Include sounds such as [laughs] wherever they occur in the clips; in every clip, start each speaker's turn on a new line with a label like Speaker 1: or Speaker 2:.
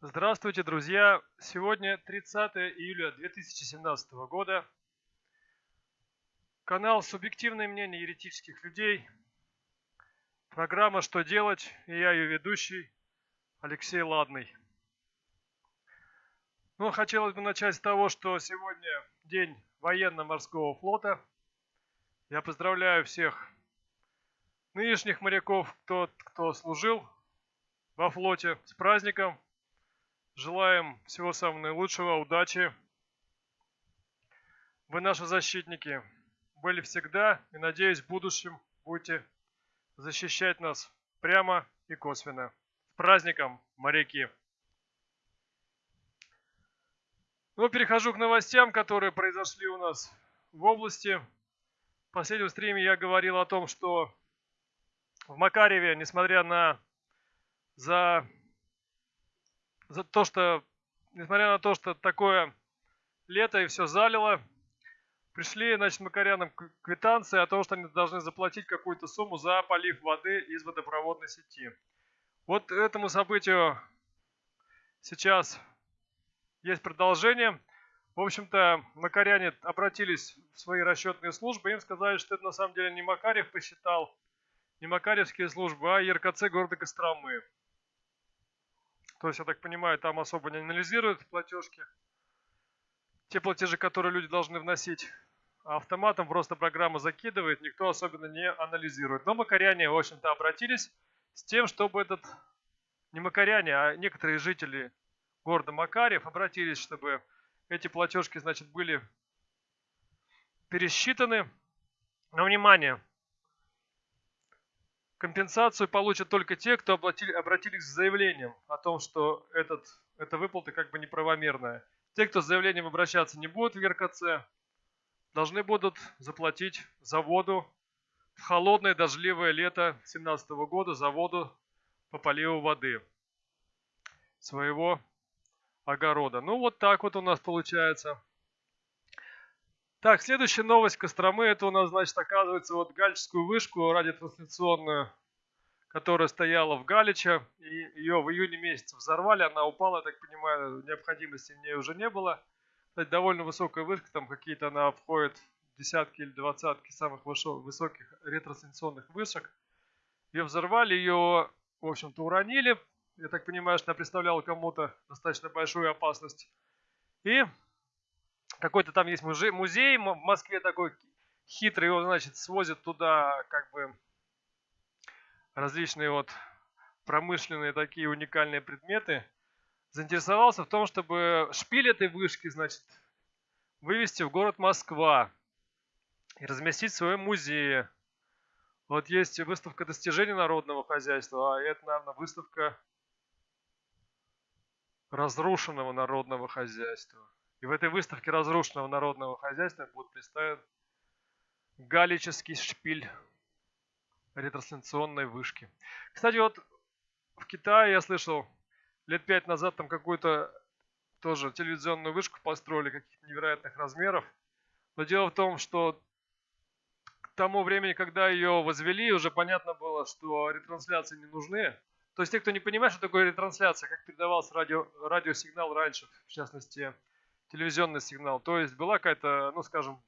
Speaker 1: Здравствуйте, друзья! Сегодня 30 июля 2017 года. Канал «Субъективное мнение еретических людей». Программа «Что делать?» и я ее ведущий Алексей Ладный. Ну, хотелось бы начать с того, что сегодня день военно-морского флота. Я поздравляю всех нынешних моряков, тот, кто служил во флоте, с праздником. Желаем всего самого наилучшего, удачи. Вы наши защитники. Были всегда и, надеюсь, в будущем будете защищать нас прямо и косвенно. С праздником, моряки! Ну, перехожу к новостям, которые произошли у нас в области. В последнем стриме я говорил о том, что в Макареве, несмотря на за, за то, что несмотря на то, что такое лето и все залило, пришли, значит, макарянам квитанции о том, что они должны заплатить какую-то сумму за полив воды из водопроводной сети. Вот этому событию сейчас есть продолжение. В общем-то, макаряне обратились в свои расчетные службы, им сказали, что это на самом деле не Макарев посчитал, не Макаревские службы, а ЕРКЦ города Костромы. То есть, я так понимаю, там особо не анализируют платежки. Те платежи, которые люди должны вносить, а автоматом просто программа закидывает, никто особенно не анализирует. Но макаряне, в общем-то, обратились с тем, чтобы этот, не макаряне, а некоторые жители города Макарев обратились, чтобы эти платежки, значит, были пересчитаны. Но внимание, компенсацию получат только те, кто оплатили, обратились с заявлением о том, что этот, эта выплата как бы неправомерная. Те, кто с заявлением обращаться не будут в РКЦ, должны будут заплатить за воду в холодное дождливое лето 2017 года за воду по поливу воды своего огорода. Ну, вот так вот у нас получается. Так, следующая новость Костромы. Это у нас, значит, оказывается, вот Галическую вышку радиотрансляционную, которая стояла в Галиче. И ее в июне месяце взорвали. Она упала, я так понимаю, необходимости в ней уже не было. Кстати, довольно высокая вышка. Там какие-то она входит в десятки или двадцатки самых высоких ретрансляционных вышек. Ее взорвали, ее, в общем-то, уронили. Я так понимаю, что она представляла кому-то достаточно большую опасность. И какой-то там есть музей, музей в Москве такой хитрый, его, значит, свозят туда как бы различные вот промышленные такие уникальные предметы. Заинтересовался в том, чтобы шпиль этой вышки, значит, вывести в город Москва и разместить в своем музее. Вот есть выставка достижений народного хозяйства, а это, наверное, выставка разрушенного народного хозяйства. И в этой выставке разрушенного народного хозяйства будет представлен галический шпиль ретрансляционной вышки. Кстати, вот в Китае я слышал, лет пять назад там какую-то тоже телевизионную вышку построили каких-то невероятных размеров. Но дело в том, что к тому времени, когда ее возвели, уже понятно было, что ретрансляции не нужны. То есть те, кто не понимает, что такое ретрансляция, как передавался радио, радиосигнал раньше, в частности, телевизионный сигнал. То есть была какая-то, ну скажем,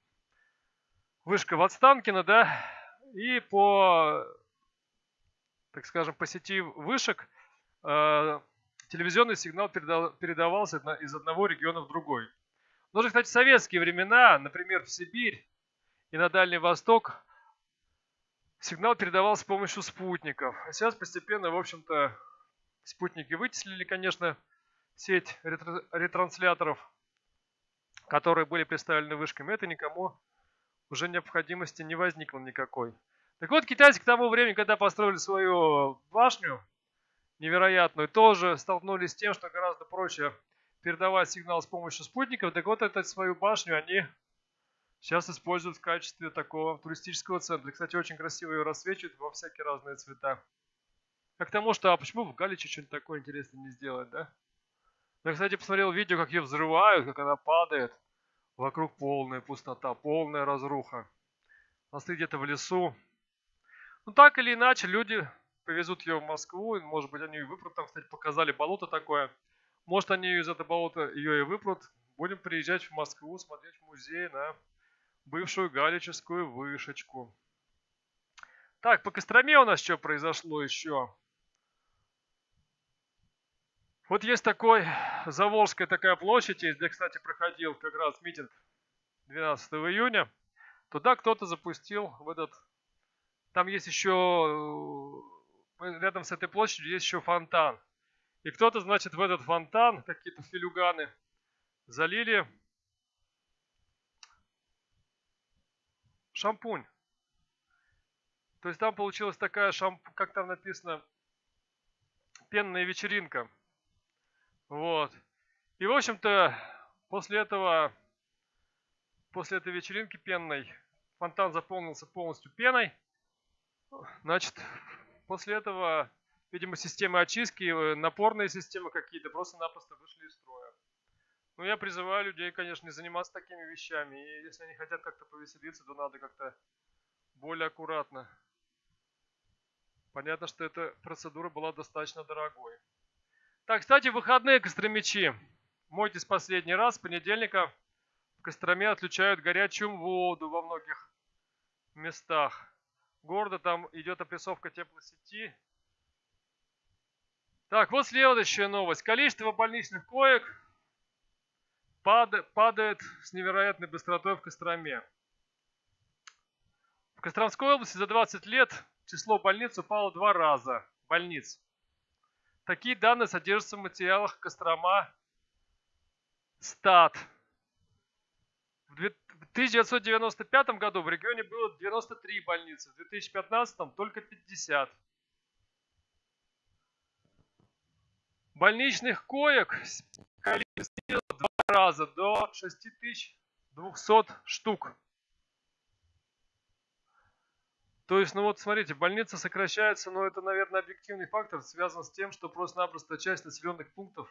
Speaker 1: вышка в Отстанкино, да, и по, так скажем, по сети вышек э, телевизионный сигнал передал, передавался из одного региона в другой. Но же, кстати, в советские времена, например, в Сибирь и на Дальний Восток Сигнал передавался с помощью спутников. А сейчас постепенно, в общем-то, спутники вытеслили, конечно, сеть ретрансляторов, которые были представлены вышками. Это никому уже необходимости не возникло никакой. Так вот, китайцы к тому времени, когда построили свою башню невероятную, тоже столкнулись с тем, что гораздо проще передавать сигнал с помощью спутников. Так вот, эту свою башню они сейчас используют в качестве такого туристического центра. Кстати, очень красиво ее рассвечивают во всякие разные цвета. А к тому, что а почему в Галиче что-нибудь такое интересное не сделать, да? Я, кстати, посмотрел видео, как ее взрывают, как она падает. Вокруг полная пустота, полная разруха. А где-то в лесу. Ну, так или иначе, люди повезут ее в Москву. Может быть, они и выбрали там, кстати, показали болото такое. Может, они из этого болота ее и выпрут. Будем приезжать в Москву, смотреть музей на бывшую галическую вышечку. Так, по Костроме у нас что произошло еще? Вот есть такой, Заволжская такая площадь есть, где, кстати, проходил как раз митинг 12 июня. Туда кто-то запустил в этот... Там есть еще... Э, рядом с этой площадью есть еще фонтан. И кто-то, значит, в этот фонтан, какие-то филюганы, залили шампунь. То есть там получилась такая шамп... как там написано, пенная вечеринка. Вот. И, в общем-то, после этого, после этой вечеринки пенной, фонтан заполнился полностью пеной. Значит, после этого, видимо, системы очистки, э, напорные системы какие-то просто-напросто вышли из строя. Ну, я призываю людей, конечно, не заниматься такими вещами. И если они хотят как-то повеселиться, то надо как-то более аккуратно. Понятно, что эта процедура была достаточно дорогой. Так, кстати, выходные костромичи. Мойтесь последний раз. С понедельника в Костроме отключают горячую воду во многих местах города. Там идет опрессовка теплосети. Так, вот следующая новость. Количество больничных коек падает с невероятной быстротой в Костроме. В Костромской области за 20 лет число больниц упало два раза. Больниц. Такие данные содержатся в материалах Кострома Стат. В 1995 году в регионе было 93 больницы, в 2015 только 50. Больничных коек снизило два раза до 6200 штук. То есть, ну вот смотрите, больница сокращается, но это, наверное, объективный фактор, связан с тем, что просто-напросто часть населенных пунктов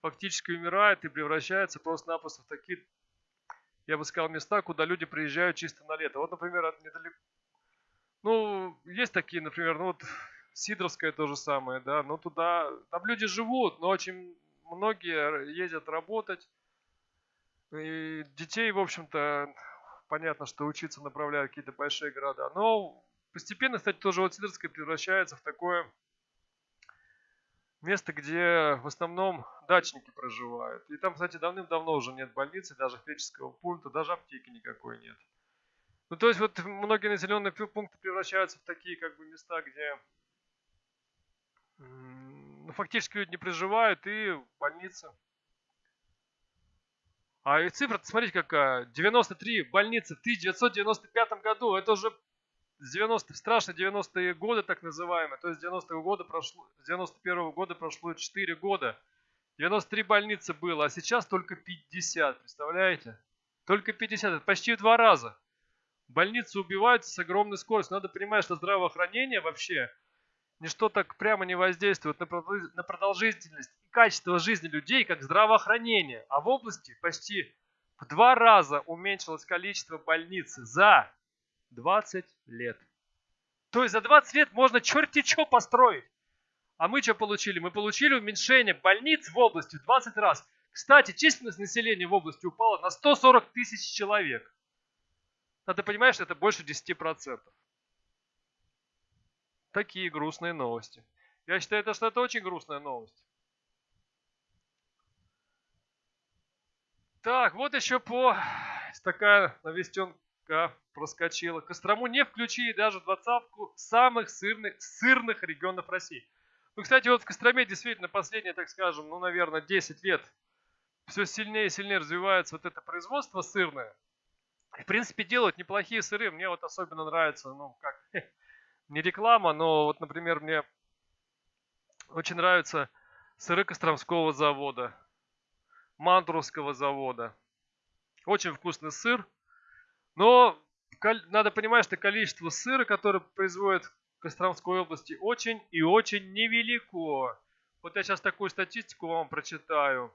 Speaker 1: фактически умирает и превращается просто-напросто в такие, я бы сказал, места, куда люди приезжают чисто на лето. Вот, например, недалеко, ну, есть такие, например, ну вот Сидоровская то же самое, да, но туда, там люди живут, но очень многие ездят работать, и детей, в общем-то, понятно, что учиться направляют какие-то большие города, но Постепенно, кстати, тоже вот Сидорская превращается в такое место, где в основном дачники проживают. И там, кстати, давным-давно уже нет больницы, даже фельдшерского пункта, даже аптеки никакой нет. Ну, то есть вот многие населенные пункты превращаются в такие как бы места, где ну, фактически люди не проживают и больницы. А и цифра, смотрите какая, 93 больницы в 1995 году, это уже 90 страшно 90-е годы, так называемые, то есть 90-го года прошло, с 91-го года прошло 4 года. 93 больницы было, а сейчас только 50, представляете? Только 50, это почти в два раза. Больницы убиваются с огромной скоростью. Надо понимать, что здравоохранение вообще ничто так прямо не воздействует на продолжительность и качество жизни людей, как здравоохранение. А в области почти в два раза уменьшилось количество больниц за 20 лет. То есть за 20 лет можно черти что построить. А мы что получили? Мы получили уменьшение больниц в области в 20 раз. Кстати, численность населения в области упала на 140 тысяч человек. Надо понимать, что это больше 10%. Такие грустные новости. Я считаю, это, что это очень грустная новость. Так, вот еще по такая навестенка проскочила. Кострому не включили даже двадцатку самых сырных, сырных регионов России. Ну, кстати, вот в Костроме действительно последние, так скажем, ну, наверное, 10 лет все сильнее и сильнее развивается вот это производство сырное. В принципе, делают неплохие сыры. Мне вот особенно нравится, ну, как, [laughs] не реклама, но вот, например, мне очень нравятся сыры Костромского завода, Мантуровского завода. Очень вкусный сыр. Но надо понимать, что количество сыра, которое производят в Костромской области, очень и очень невелико. Вот я сейчас такую статистику вам прочитаю.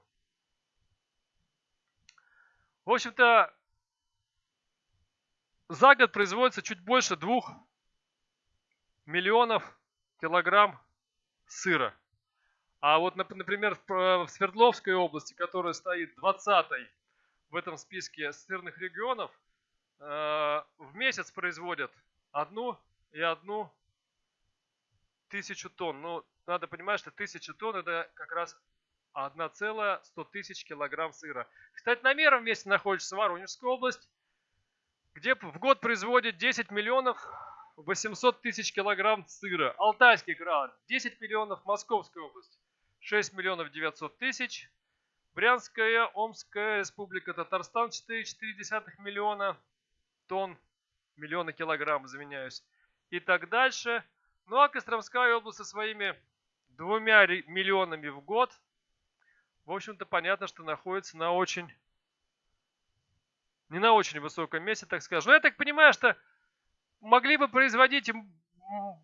Speaker 1: В общем-то, за год производится чуть больше двух миллионов килограмм сыра. А вот, например, в Свердловской области, которая стоит 20-й в этом списке сырных регионов, э, в месяц производят одну и одну тысячу тонн. Ну, надо понимать, что тысяча тонн это как раз 1,100 тысяч килограмм сыра. Кстати, на мерном месте находится Воронежская область, где в год производит 10 миллионов 800 тысяч килограмм сыра. Алтайский край 10 миллионов, Московская область 6 миллионов 900 тысяч. Брянская, Омская республика, Татарстан 4,4 миллиона тонн, миллиона килограмм, извиняюсь. И так дальше. Ну а Костромская область со своими двумя миллионами в год, в общем-то, понятно, что находится на очень, не на очень высоком месте, так скажем. Но я так понимаю, что могли бы производить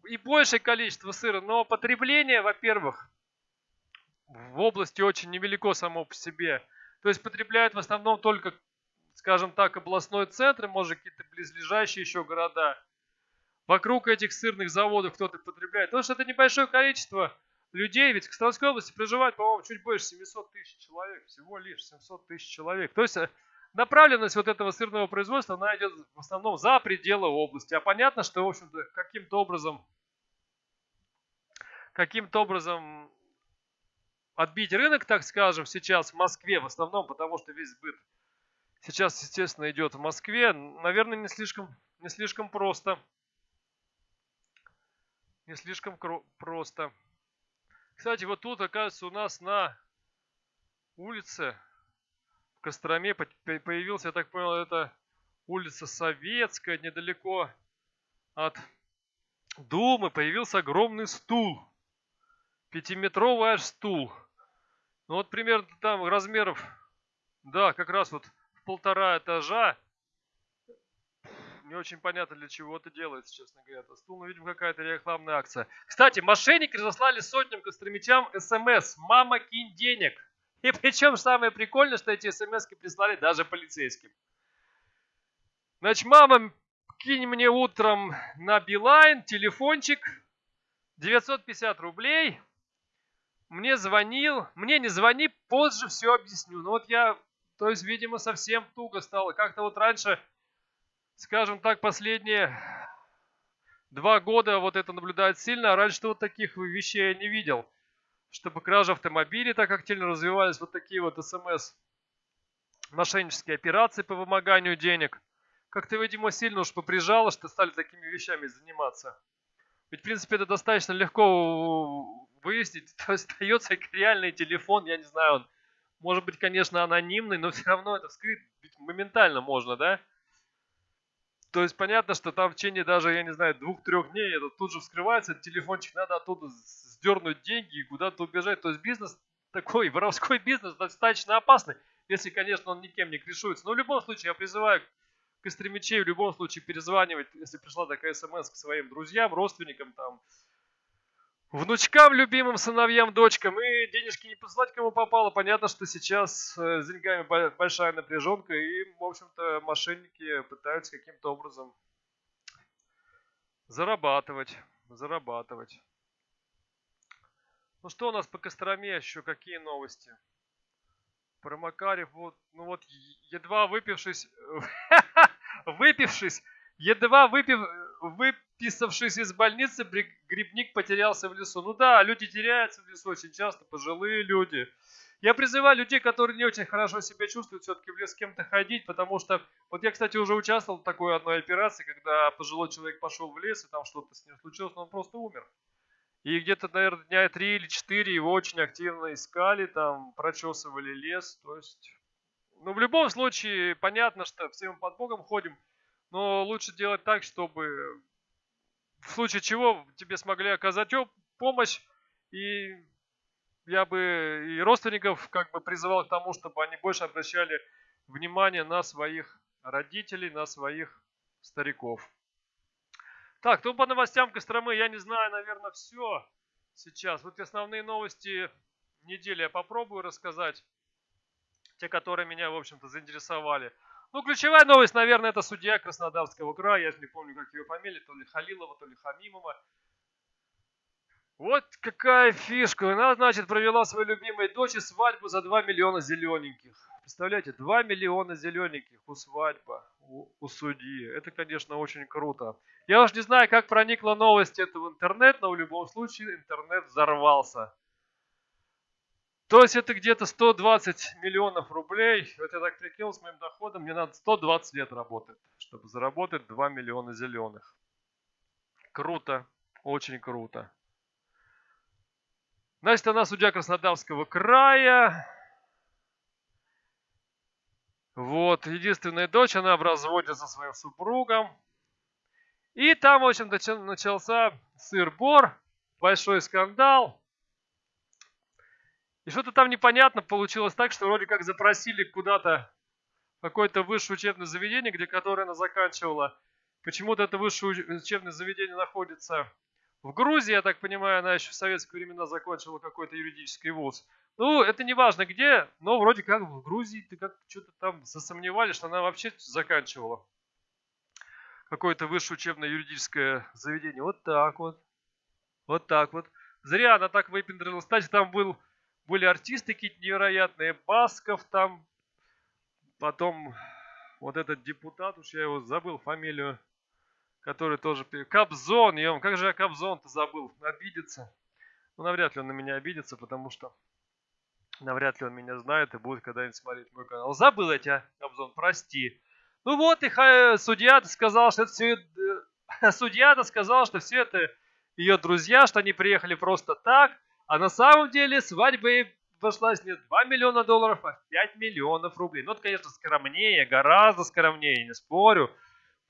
Speaker 1: и большее количество сыра, но потребление, во-первых, в области очень невелико само по себе. То есть потребляют в основном только, скажем так, областной центр, может какие-то близлежащие еще города. Вокруг этих сырных заводов кто-то потребляет. Потому что это небольшое количество людей, ведь в Костромской области проживает, по-моему, чуть больше 700 тысяч человек, всего лишь 700 тысяч человек. То есть э, направленность вот этого сырного производства, она идет в основном за пределы области. А понятно, что, в общем-то, каким-то образом, каким-то образом отбить рынок, так скажем, сейчас в Москве в основном, потому что весь сбыт сейчас, естественно, идет в Москве, наверное, не слишком, не слишком просто. Не слишком просто. Кстати, вот тут, оказывается, у нас на улице в Костроме появился, я так понял, это улица Советская, недалеко от Думы, появился огромный стул. Пятиметровый аж стул. Ну вот примерно там размеров, да, как раз вот полтора этажа. Не очень понятно, для чего это делается, честно говоря. Это стул, ну, видимо, какая-то рекламная акция. Кстати, мошенники разослали сотням костромичам смс «Мама, кинь денег». И причем самое прикольное, что эти смс прислали даже полицейским. Значит, мама, кинь мне утром на Билайн телефончик 950 рублей – мне звонил, мне не звони, позже все объясню. Ну вот я, то есть, видимо, совсем туго стало. Как-то вот раньше, скажем так, последние два года вот это наблюдает сильно, а раньше вот таких вещей я не видел. Чтобы кражи автомобилей так активно развивались, вот такие вот смс мошеннические операции по вымоганию денег. Как-то, видимо, сильно уж поприжало, что стали такими вещами заниматься. Ведь, в принципе, это достаточно легко выяснить, [laughs] то остается реальный телефон, я не знаю, он может быть, конечно, анонимный, но [laughs] все равно это вскрыть моментально можно, да? То есть понятно, что там в течение даже, я не знаю, двух-трех дней это тут же вскрывается, телефончик надо оттуда сдернуть деньги и куда-то убежать. То есть бизнес [laughs] такой, воровской бизнес достаточно опасный, если, конечно, он никем не крышуется. Но в любом случае я призываю костремичей в любом случае перезванивать, если пришла такая смс к своим друзьям, родственникам, там, внучкам, любимым сыновьям, дочкам и денежки не посылать кому попало. Понятно, что сейчас э, с деньгами большая напряженка и, в общем-то, мошенники пытаются каким-то образом зарабатывать, зарабатывать. Ну что у нас по Костроме еще, какие новости? Про Макарев, вот, ну вот, едва выпившись, [laughs] выпившись, едва выпив, выписавшись из больницы, грибник потерялся в лесу. Ну да, люди теряются в лесу очень часто, пожилые люди. Я призываю людей, которые не очень хорошо себя чувствуют, все-таки в лес с кем-то ходить, потому что, вот я, кстати, уже участвовал в такой одной операции, когда пожилой человек пошел в лес, и там что-то с ним случилось, но он просто умер. И где-то, наверное, дня три или четыре его очень активно искали, там, прочесывали лес, то есть... Ну, в любом случае, понятно, что все мы под Богом ходим, но лучше делать так, чтобы в случае чего тебе смогли оказать помощь, и я бы и родственников как бы призывал к тому, чтобы они больше обращали внимание на своих родителей, на своих стариков. Так, ну по новостям Костромы я не знаю, наверное, все сейчас. Вот основные новости недели я попробую рассказать. Те, которые меня, в общем-то, заинтересовали. Ну, ключевая новость, наверное, это судья Краснодарского края. Я не помню, как ее фамилия, то ли Халилова, то ли Хамимова. Вот какая фишка. Она, значит, провела своей любимой дочери свадьбу за 2 миллиона зелененьких. Представляете, 2 миллиона зелененьких у свадьбы, у, у судьи. Это, конечно, очень круто. Я уж не знаю, как проникла новость это в интернет, но в любом случае интернет взорвался. То есть это где-то 120 миллионов рублей. Вот я так прикинул с моим доходом, мне надо 120 лет работать, чтобы заработать 2 миллиона зеленых. Круто, очень круто. Значит, она судья Краснодарского края. Вот, единственная дочь, она в разводе со своим супругом. И там, в общем, начался сыр-бор, большой скандал. И что-то там непонятно получилось так, что вроде как запросили куда-то какое-то высшее учебное заведение, где которое она заканчивала. Почему-то это высшее учебное заведение находится в Грузии, я так понимаю, она еще в советские времена закончила какой-то юридический вуз. Ну, это не важно где, но вроде как в Грузии ты как что-то там засомневались, что она вообще заканчивала какое-то высшее учебное юридическое заведение. Вот так вот. Вот так вот. Зря она так выпендрилась. Кстати, там был были артисты какие-то невероятные, Басков там, потом вот этот депутат, уж я его забыл фамилию, который тоже... Кобзон, ем, как же я Кобзон-то забыл, обидится. Ну, навряд ли он на меня обидится, потому что навряд ли он меня знает и будет когда-нибудь смотреть мой канал. Забыл я тебя, Кобзон, прости. Ну вот, и судья-то сказал, что это все... [laughs] Судья-то сказал, что все это ее друзья, что они приехали просто так, а на самом деле свадьба обошлась не 2 миллиона долларов, а 5 миллионов рублей. Ну, это, конечно, скромнее, гораздо скромнее, не спорю.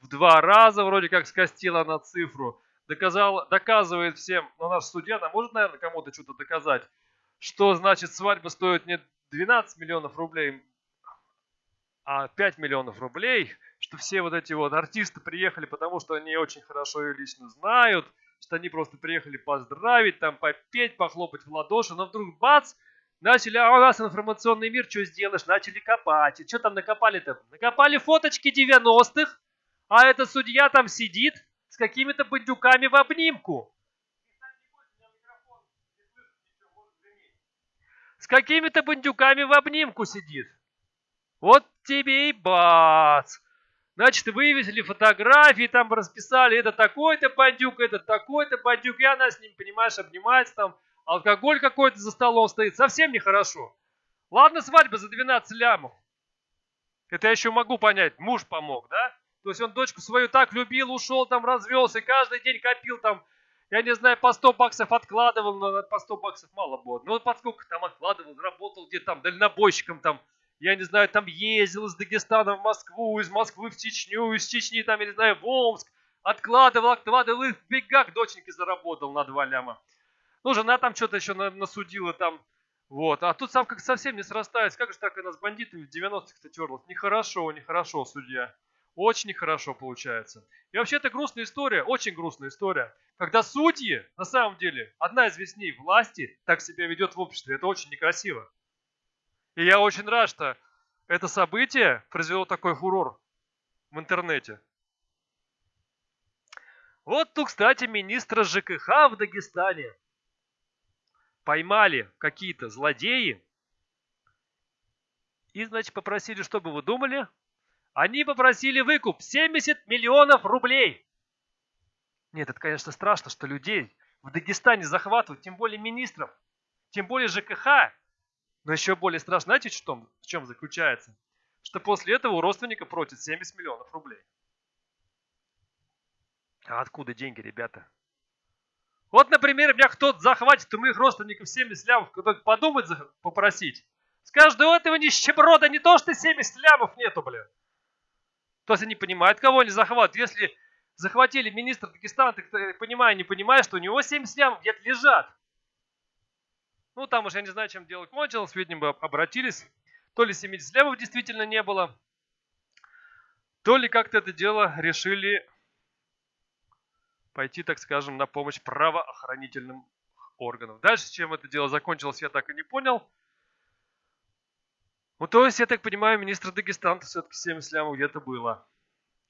Speaker 1: В два раза вроде как скостила на цифру. Доказал, доказывает всем, ну, наш судья, она может, наверное, кому-то что-то доказать, что, значит, свадьба стоит не 12 миллионов рублей, а 5 миллионов рублей, что все вот эти вот артисты приехали, потому что они очень хорошо ее лично знают, что они просто приехали поздравить, там попеть, похлопать в ладоши, но вдруг бац, начали, а у нас информационный мир, что сделаешь, начали копать. И что там накопали-то? Накопали фоточки 90-х, а этот судья там сидит с какими-то бандюками в обнимку. С какими-то бандюками в обнимку сидит. Вот тебе и бац. Значит, вывесили фотографии, там расписали, это такой-то бандюк, это такой-то бандюк, и она с ним, понимаешь, обнимается там, алкоголь какой-то за столом стоит, совсем нехорошо. Ладно, свадьба за 12 лямов. Это я еще могу понять, муж помог, да? То есть он дочку свою так любил, ушел там, развелся, каждый день копил там, я не знаю, по 100 баксов откладывал, но по 100 баксов мало было. Ну, под там откладывал, работал где-то там дальнобойщиком там, я не знаю, там ездил из Дагестана в Москву, из Москвы в Чечню, из Чечни, там, я не знаю, в Омск, откладывал, откладывал и в бегах доченьки заработал на два ляма. Ну, жена там что-то еще насудила там, вот. А тут сам как совсем не срастается. Как же так она с бандитами в 90-х-то терлась? Нехорошо, нехорошо, судья. Очень нехорошо получается. И вообще это грустная история, очень грустная история. Когда судьи, на самом деле, одна из весней власти так себя ведет в обществе. Это очень некрасиво. И я очень рад, что это событие произвело такой фурор в интернете. Вот тут, кстати, министра ЖКХ в Дагестане поймали какие-то злодеи и, значит, попросили, что бы вы думали? Они попросили выкуп 70 миллионов рублей. Нет, это, конечно, страшно, что людей в Дагестане захватывают, тем более министров, тем более ЖКХ. Но еще более страшно, знаете, в чем, в чем заключается? Что после этого у родственника просят 70 миллионов рублей. А откуда деньги, ребята? Вот, например, меня кто-то захватит, у моих родственников 70 лямов, кто-то подумает попросить. Скажет, да у этого нищеброда не то, что 70 лямов нету, блин. То есть они понимают, кого они захватывают. Если захватили министра Дагестана, так понимаю, не понимаю, что у него 70 лямов где-то лежат. Ну, там уже я не знаю, чем дело кончилось, видимо, обратились. То ли 70 левов действительно не было, то ли как-то это дело решили пойти, так скажем, на помощь правоохранительным органам. Дальше, чем это дело закончилось, я так и не понял. Ну, то есть, я так понимаю, министр Дагестана все-таки 70 лямов где-то было.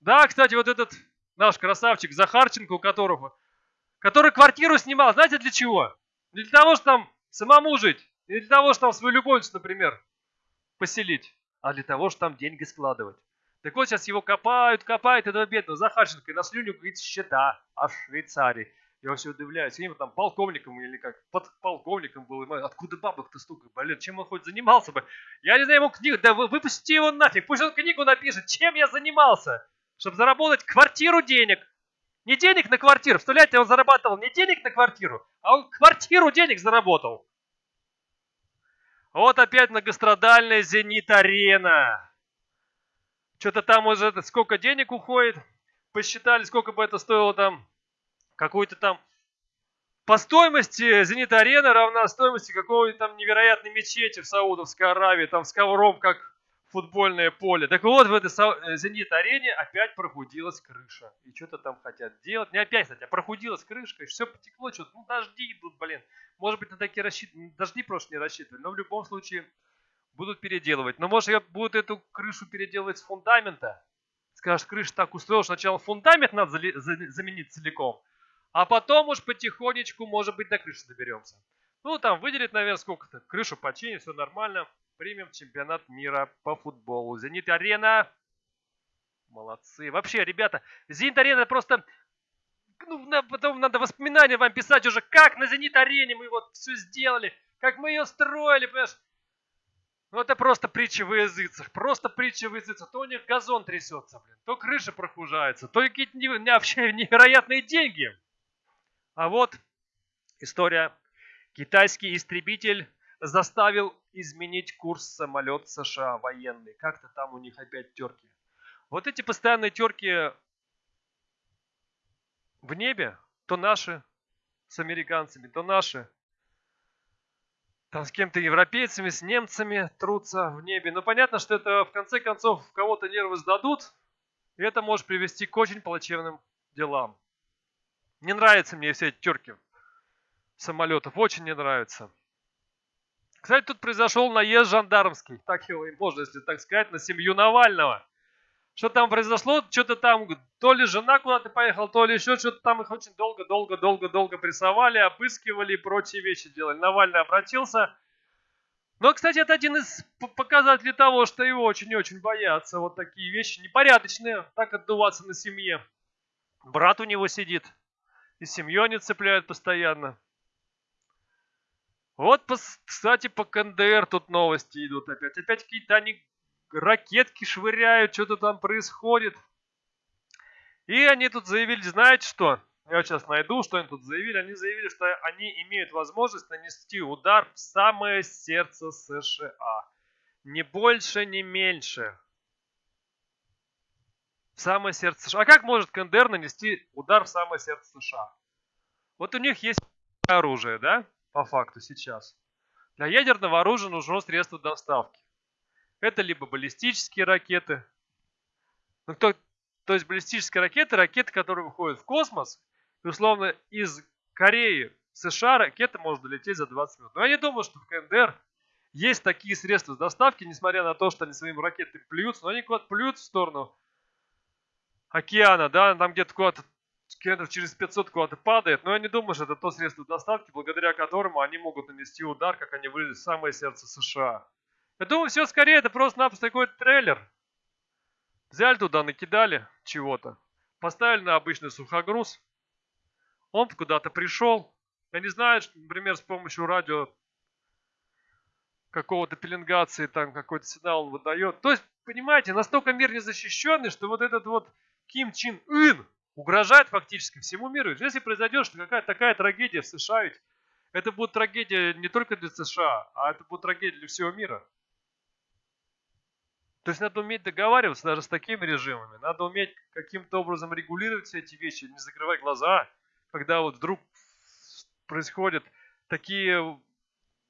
Speaker 1: Да, кстати, вот этот наш красавчик Захарченко, у которого который квартиру снимал, знаете для чего? Для того, чтобы там самому жить, не для того, чтобы там свою любовницу, например, поселить, а для того, чтобы там деньги складывать. Так вот, сейчас его копают, копают, этого бедного Захарченко, и на слюню говорит счета, а в Швейцарии. Я все удивляюсь, им там полковником или как, под полковником был, откуда бабок-то столько, блин, чем он хоть занимался бы? Я не знаю, ему книгу, да выпусти его нафиг, пусть он книгу напишет, чем я занимался, чтобы заработать квартиру денег. Не денег на квартиру, представляете, он зарабатывал не денег на квартиру, а он квартиру денег заработал. Вот опять многострадальная «Зенит-арена». Что-то там уже сколько денег уходит. Посчитали, сколько бы это стоило там. Какую-то там... По стоимости «Зенит-арена» равна стоимости какого-то там невероятной мечети в Саудовской Аравии. Там с ковром, как футбольное поле. Так вот, в этой э, «Зенит-арене» опять прохудилась крыша. И что-то там хотят делать. Не опять, кстати, а прохудилась крышка, и все потекло, что-то. Ну, дожди идут, блин. Может быть, на такие рассчитывали. Дожди просто не рассчитывали. Но в любом случае будут переделывать. Но может, будут эту крышу переделывать с фундамента. Скажешь, крыша так устроила, что сначала фундамент надо заменить целиком. А потом уж потихонечку, может быть, до крыши доберемся. Ну, там выделить, наверное, сколько-то. Крышу починить, все нормально примем чемпионат мира по футболу. Зенит-арена. Молодцы. Вообще, ребята, Зенит-арена просто... Ну, потом надо воспоминания вам писать уже, как на Зенит-арене мы вот все сделали, как мы ее строили, понимаешь? Ну, это просто притча в языцах. Просто притча в языцах. То у них газон трясется, блин. То крыша прохужается. То какие-то вообще [laughs] невероятные деньги. А вот история. Китайский истребитель заставил изменить курс самолет США военный. Как-то там у них опять терки. Вот эти постоянные терки в небе, то наши с американцами, то наши там с кем-то европейцами, с немцами трутся в небе. Но понятно, что это в конце концов кого-то нервы сдадут, и это может привести к очень плачевным делам. Не нравятся мне все эти терки самолетов, очень не нравятся. Кстати, тут произошел наезд жандармский, так его и можно, если так сказать, на семью Навального. Что там произошло? Что-то там, то ли жена куда-то поехала, то ли еще что-то там их очень долго-долго-долго-долго прессовали, обыскивали и прочие вещи делали. Навальный обратился. Но, кстати, это один из показателей того, что его очень-очень боятся. Вот такие вещи непорядочные, так отдуваться на семье. Брат у него сидит, и семью они цепляют постоянно. Вот, кстати, по КНДР тут новости идут опять. Опять какие-то они ракетки швыряют, что-то там происходит. И они тут заявили, знаете что? Я вот сейчас найду, что они тут заявили. Они заявили, что они имеют возможность нанести удар в самое сердце США. Ни больше, ни меньше. В самое сердце США. А как может КНДР нанести удар в самое сердце США? Вот у них есть оружие, да? По факту сейчас. Для ядерного оружия нужно средство доставки. Это либо баллистические ракеты, ну, то, то есть баллистические ракеты, ракеты, которые выходят в космос, и условно из Кореи в США ракета может долететь за 20 минут. Но я не думаю, что в КНДР есть такие средства доставки, несмотря на то, что они своими ракетами плюются, но они куда-то плюют в сторону океана, да, там где-то куда-то километров через 500 куда-то падает, но я не думаю, что это то средство доставки, благодаря которому они могут нанести удар, как они вылезли в самое сердце США. Я думаю, все скорее это просто-напросто какой-то трейлер. Взяли туда, накидали чего-то, поставили на обычный сухогруз, он куда-то пришел. Я не знаю, например, с помощью радио какого-то пеленгации, там какой-то сигнал выдает. То есть, понимаете, настолько мир не защищенный, что вот этот вот Ким Чин Ын, угрожает фактически всему миру. Если произойдет что какая-то такая трагедия в США, ведь это будет трагедия не только для США, а это будет трагедия для всего мира. То есть надо уметь договариваться даже с такими режимами. Надо уметь каким-то образом регулировать все эти вещи, не закрывать глаза, когда вот вдруг происходят такие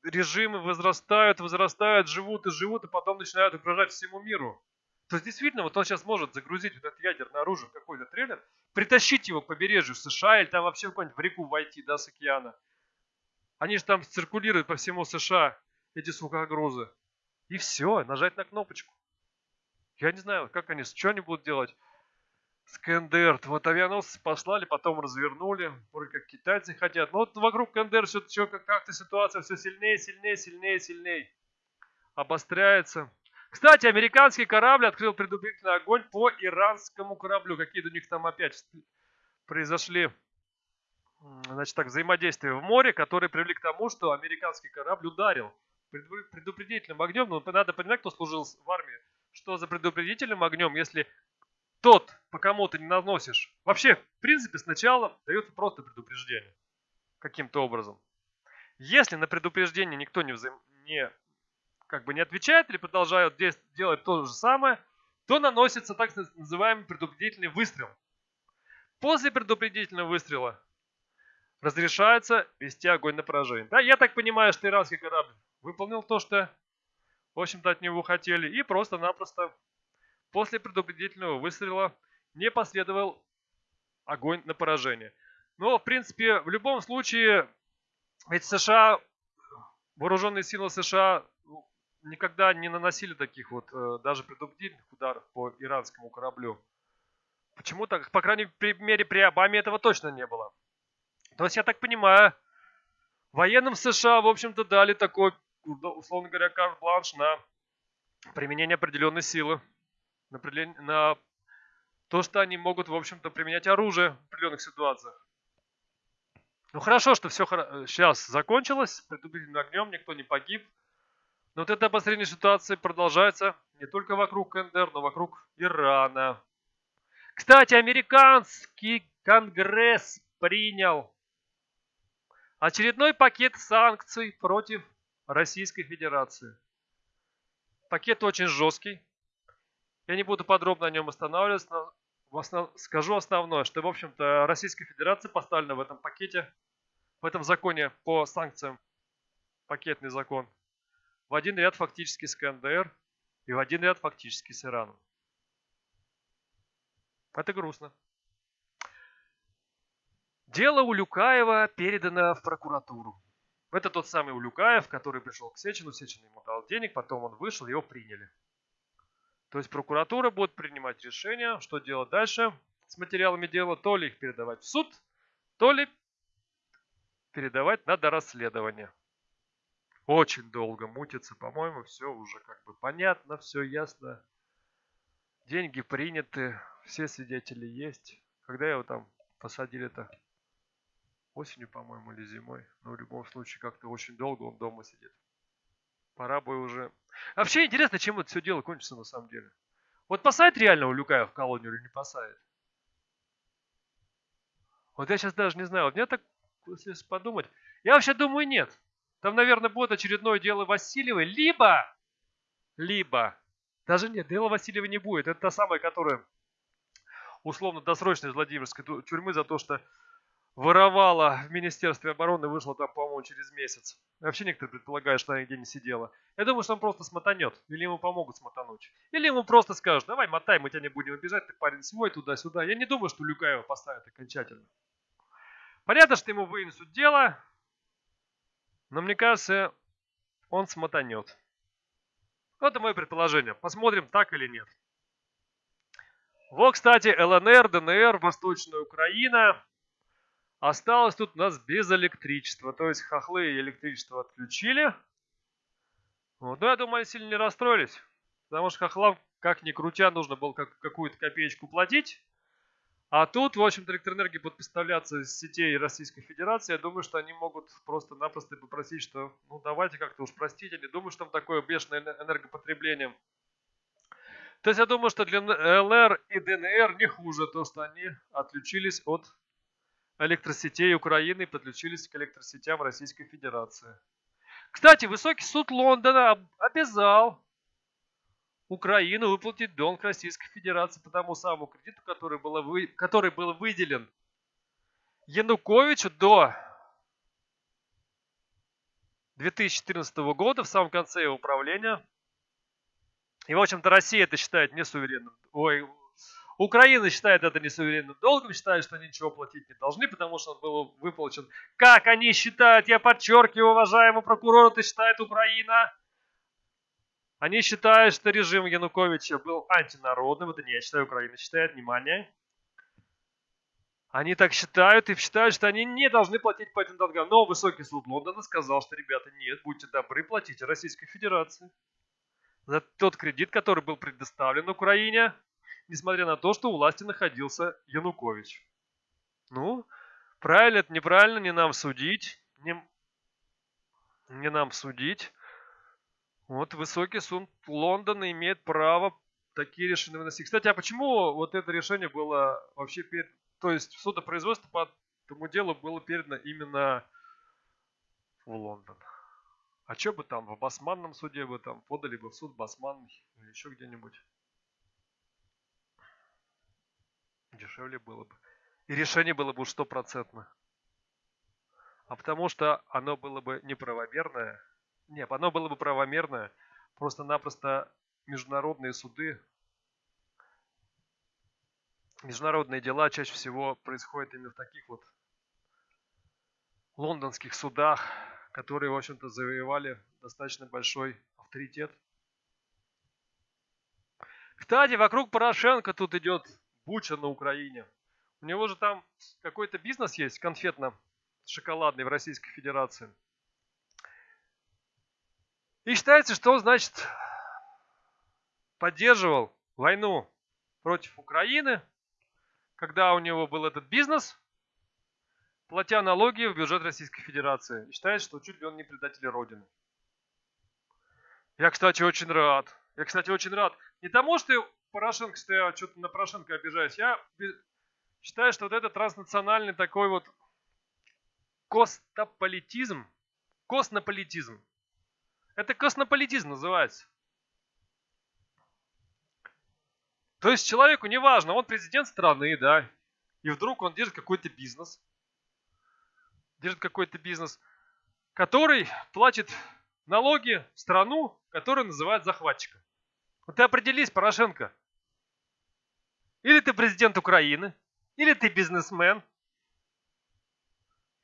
Speaker 1: режимы, возрастают, возрастают, живут и живут, и потом начинают угрожать всему миру. То есть действительно, вот он сейчас может загрузить вот это ядерное оружие в какой-то трейлер, притащить его к побережью США или там вообще в какую-нибудь в реку войти, да, с океана. Они же там циркулируют по всему США, эти сухогрузы. И все, нажать на кнопочку. Я не знаю, как они, что они будут делать. с КНДР. Вот авианосцы послали, потом развернули. Вроде как китайцы хотят. Но вот вокруг КНДР все как-то ситуация все сильнее, сильнее, сильнее, сильнее обостряется. Кстати, американский корабль открыл предупредительный огонь по иранскому кораблю. Какие-то у них там опять произошли значит, так, взаимодействия в море, которые привели к тому, что американский корабль ударил предупредительным огнем. Но надо понимать, кто служил в армии, что за предупредительным огнем, если тот, по кому ты не наносишь, вообще, в принципе, сначала дает просто предупреждение каким-то образом. Если на предупреждение никто не, взаим... не как бы не отвечает или продолжают делать то же самое, то наносится так называемый предупредительный выстрел. После предупредительного выстрела разрешается вести огонь на поражение. Да, я так понимаю, что иранский корабль выполнил то, что, в общем-то, от него хотели, и просто-напросто после предупредительного выстрела не последовал огонь на поражение. Но, в принципе, в любом случае, ведь США, вооруженные силы США никогда не наносили таких вот э, даже предупредительных ударов по иранскому кораблю. Почему так? По крайней мере, при Обаме этого точно не было. То есть, я так понимаю, военным США, в общем-то, дали такой, условно говоря, карт-бланш на применение определенной силы. На, на то, что они могут, в общем-то, применять оружие в определенных ситуациях. Ну хорошо, что все сейчас закончилось, предупредительным огнем, никто не погиб. Но вот это обострение ситуации продолжается не только вокруг КНДР, но вокруг Ирана. Кстати, американский конгресс принял очередной пакет санкций против Российской Федерации. Пакет очень жесткий. Я не буду подробно о нем останавливаться, но основ... скажу основное, что, в общем-то, Российская Федерация поставлена в этом пакете, в этом законе по санкциям, пакетный закон, в один ряд фактически с КНДР и в один ряд фактически с Ираном. Это грустно. Дело Улюкаева передано в прокуратуру. Это тот самый Улюкаев, который пришел к Сечину, Сечин ему дал денег, потом он вышел, его приняли. То есть прокуратура будет принимать решение, что делать дальше с материалами дела, то ли их передавать в суд, то ли передавать на дорасследование очень долго мутится. По-моему, все уже как бы понятно, все ясно. Деньги приняты, все свидетели есть. Когда его там посадили-то? Осенью, по-моему, или зимой. Но в любом случае, как-то очень долго он дома сидит. Пора бы уже... Вообще интересно, чем это все дело кончится на самом деле. Вот посадит реально Улюкая в колонию или не посадит? Вот я сейчас даже не знаю. Вот мне так, если подумать, я вообще думаю, нет. Там, наверное, будет очередное дело Васильевой, либо, либо, даже нет, дело Васильевой не будет. Это та самая, которая условно досрочно из Владимирской тюрьмы за то, что воровала в Министерстве обороны, вышла там, по-моему, через месяц. Вообще некоторые предполагают, что она нигде не сидела. Я думаю, что он просто смотанет. Или ему помогут смотануть. Или ему просто скажут, давай мотай, мы тебя не будем обижать, ты парень свой туда-сюда. Я не думаю, что Люкаева поставят окончательно. Понятно, что ему вынесут дело, но мне кажется, он смотанет. Это мое предположение. Посмотрим, так или нет. Вот, кстати, ЛНР, ДНР, Восточная Украина. Осталось тут у нас без электричества. То есть хохлы электричество отключили. Вот. Но я думаю, они сильно не расстроились. Потому что хохлам, как ни крутя, нужно было какую-то копеечку платить. А тут, в общем-то, электроэнергия будет поставляться из сетей Российской Федерации. Я думаю, что они могут просто-напросто попросить, что ну давайте как-то уж простите. Не думаю, что там такое бешеное энергопотребление. То есть я думаю, что для ЛР и ДНР не хуже то, что они отключились от электросетей Украины и подключились к электросетям Российской Федерации. Кстати, высокий суд Лондона обязал Украину выплатить долг Российской Федерации по тому самому кредиту, который, было вы, который был выделен Януковичу до 2014 года, в самом конце его управления. И, в общем-то, Россия это считает несуверенным. Ой, Украина считает это несуверенным долгом, считает, что они ничего платить не должны, потому что он был выплачен. Как они считают, я подчеркиваю, уважаемый прокурор, это считает Украина они считают, что режим Януковича был антинародным. Это не я считаю, Украина считает. Внимание. Они так считают и считают, что они не должны платить по этим долгам. Но высокий суд Лондона сказал, что, ребята, нет, будьте добры, платите Российской Федерации. За тот кредит, который был предоставлен Украине, несмотря на то, что у власти находился Янукович. Ну, правильно это неправильно, не нам судить. Не, не нам судить. Вот высокий суд Лондона имеет право такие решения выносить. Кстати, а почему вот это решение было вообще перед... То есть судопроизводство по этому делу было передано именно в Лондон? А что бы там, в Басманном суде бы там подали бы в суд Басманный или еще где-нибудь? Дешевле было бы. И решение было бы стопроцентно. А потому что оно было бы неправомерное. Нет, оно было бы правомерное. Просто-напросто международные суды, международные дела чаще всего происходят именно в таких вот лондонских судах, которые, в общем-то, завоевали достаточно большой авторитет. Кстати, вокруг Порошенко тут идет буча на Украине. У него же там какой-то бизнес есть конфетно-шоколадный в Российской Федерации. И считается, что он, значит, поддерживал войну против Украины, когда у него был этот бизнес, платя налоги в бюджет Российской Федерации. И считает, что чуть ли он не предатель Родины. Я, кстати, очень рад. Я, кстати, очень рад. Не тому, что Порошенко, что я что-то на Порошенко обижаюсь. Я считаю, что вот этот транснациональный такой вот костополитизм, коснополитизм, это коснополитизм называется. То есть человеку не важно, он президент страны, да, и вдруг он держит какой-то бизнес, держит какой-то бизнес, который платит налоги в страну, которую называют захватчиком. Вот ты определись, Порошенко. Или ты президент Украины, или ты бизнесмен.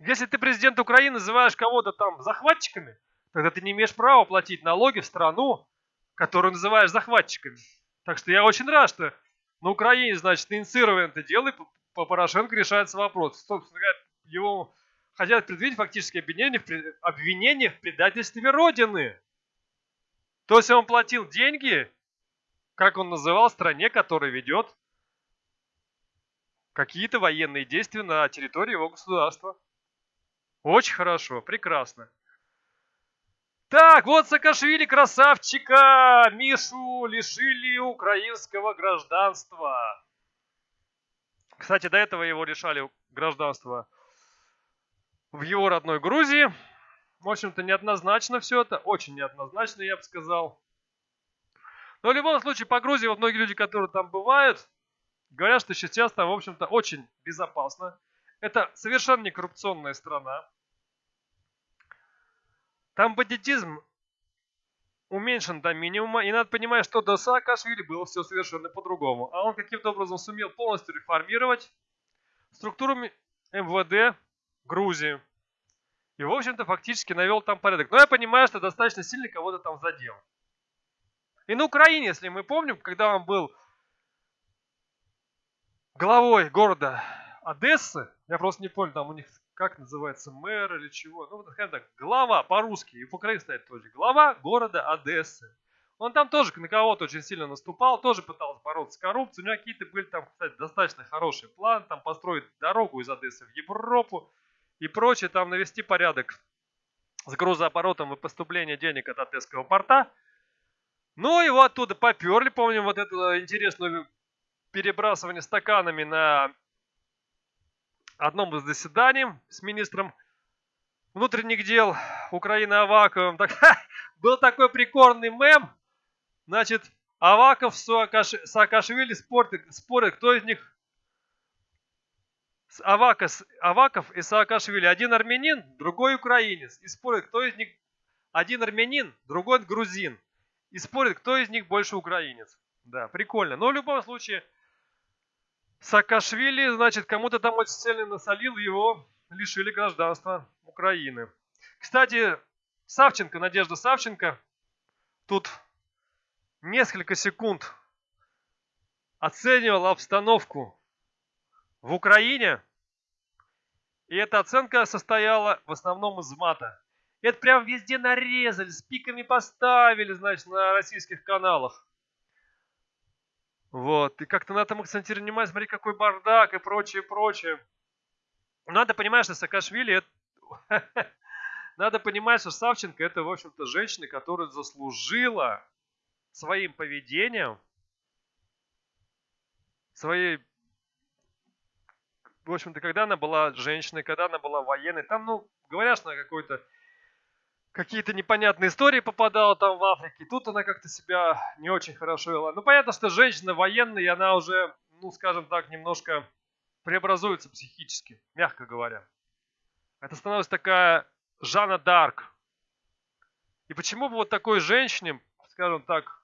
Speaker 1: Если ты президент Украины, называешь кого-то там захватчиками, тогда ты не имеешь права платить налоги в страну, которую называешь захватчиками. Так что я очень рад, что на Украине, значит, инициировано это дело, и по Порошенко решается вопрос. Собственно говоря, его хотят предъявить фактически обвинение в, обвинение в предательстве Родины. То есть он платил деньги, как он называл, стране, которая ведет какие-то военные действия на территории его государства. Очень хорошо, прекрасно. Так, вот Саакашвили, красавчика, Мишу лишили украинского гражданства. Кстати, до этого его лишали гражданства в его родной Грузии. В общем-то, неоднозначно все это. Очень неоднозначно, я бы сказал. Но в любом случае, по Грузии вот многие люди, которые там бывают, говорят, что сейчас там, в общем-то, очень безопасно. Это совершенно не коррупционная страна. Там бандитизм уменьшен до минимума, и надо понимать, что до Саакашвили было все совершенно по-другому. А он каким-то образом сумел полностью реформировать структуру МВД Грузии. И, в общем-то, фактически навел там порядок. Но я понимаю, что достаточно сильно кого-то там задел. И на Украине, если мы помним, когда он был главой города Одессы, я просто не помню, там у них как называется, мэр или чего. Ну, скажем так, глава по-русски, и по украински стоит тоже. Глава города Одессы. Он там тоже на кого-то очень сильно наступал, тоже пытался бороться с коррупцией. У него какие-то были там, кстати, достаточно хорошие планы, там построить дорогу из Одессы в Европу и прочее, там навести порядок с грузооборотом и поступлением денег от Одесского порта. Ну, его оттуда поперли, помним вот это интересное перебрасывание стаканами на одном из заседаний с министром внутренних дел Украины Аваковым. Так, [laughs] был такой прикольный мем. Значит, Аваков с Саакашвили спорят, спорят, кто из них Аваков, Аваков и Саакашвили. Один армянин, другой украинец. И спорят, кто из них один армянин, другой грузин. И спорят, кто из них больше украинец. Да, прикольно. Но в любом случае, Саакашвили, значит, кому-то там очень сильно насолил, его лишили гражданства Украины. Кстати, Савченко, Надежда Савченко, тут несколько секунд оценивала обстановку в Украине И эта оценка состояла в основном из мата. Это прям везде нарезали, с пиками поставили, значит, на российских каналах. Вот, и как-то на этом акцентировали внимание, смотри, какой бардак и прочее, прочее. Надо понимать, что Саакашвили, это... [laughs] надо понимать, что Савченко это, в общем-то, женщина, которая заслужила своим поведением, своей, в общем-то, когда она была женщиной, когда она была военной, там, ну, говорят, что она какой-то какие-то непонятные истории попадала там в Африке. Тут она как-то себя не очень хорошо вела. Ну, понятно, что женщина военная, и она уже, ну, скажем так, немножко преобразуется психически, мягко говоря. Это становится такая Жанна Дарк. И почему бы вот такой женщине, скажем так,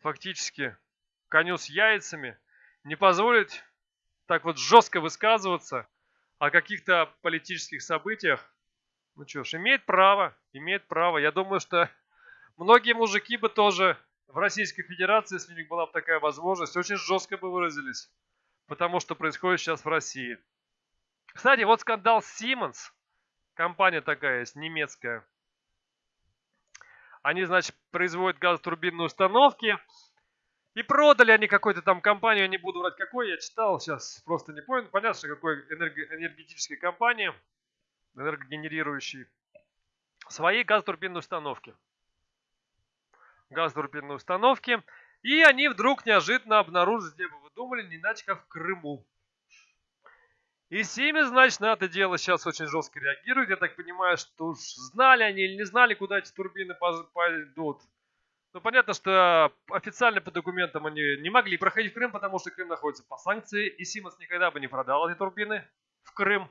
Speaker 1: фактически коню с яйцами, не позволить так вот жестко высказываться о каких-то политических событиях, ну что ж, имеет право, имеет право. Я думаю, что [laughs] многие мужики бы тоже в Российской Федерации, если у них была бы такая возможность, очень жестко бы выразились. Потому что происходит сейчас в России. Кстати, вот скандал Siemens. Компания такая есть, немецкая. Они, значит, производят газотурбинные установки. И продали они какой-то там компанию, я не буду врать какой, я читал, сейчас просто не понял. Понятно, что какой энергетической компании энергогенерирующие, свои газотурбинные установки. Газотурбинные установки. И они вдруг неожиданно обнаружили, где бы вы думали, не иначе как в Крыму. И Siemens, значит, на это дело сейчас очень жестко реагирует. Я так понимаю, что уж знали они или не знали, куда эти турбины пойдут. Ну, понятно, что официально по документам они не могли проходить в Крым, потому что Крым находится по санкции, и Siemens никогда бы не продал эти турбины в Крым.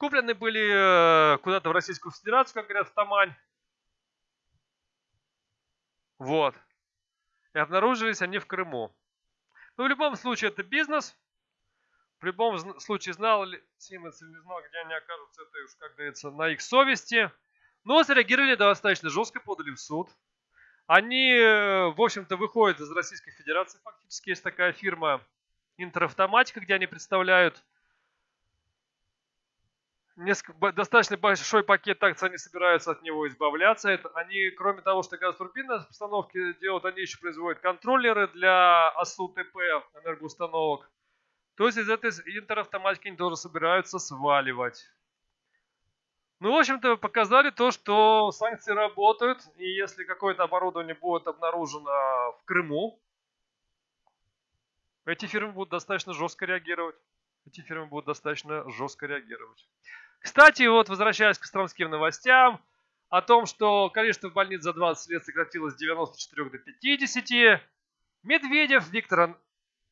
Speaker 1: Куплены были э, куда-то в Российскую Федерацию, как говорят, в Тамань. Вот. И обнаружились они в Крыму. Но в любом случае это бизнес. В любом случае знал ли Сименс или не знал, где они окажутся, это уж, как говорится, на их совести. Но среагировали достаточно жестко, подали в суд. Они, э, в общем-то, выходят из Российской Федерации. Фактически есть такая фирма Интеравтоматика, где они представляют несколько, достаточно большой пакет акций, они собираются от него избавляться. Это, они, кроме того, что газотурбинные установки делают, они еще производят контроллеры для АСУ-ТП энергоустановок. То есть из этой интеравтоматики они тоже собираются сваливать. Ну, в общем-то, показали то, что санкции работают, и если какое-то оборудование будет обнаружено в Крыму, эти фирмы будут достаточно жестко реагировать. Эти фирмы будут достаточно жестко реагировать. Кстати, вот возвращаясь к стромским новостям, о том, что количество больниц за 20 лет сократилось с 94 до 50, Медведев Виктор...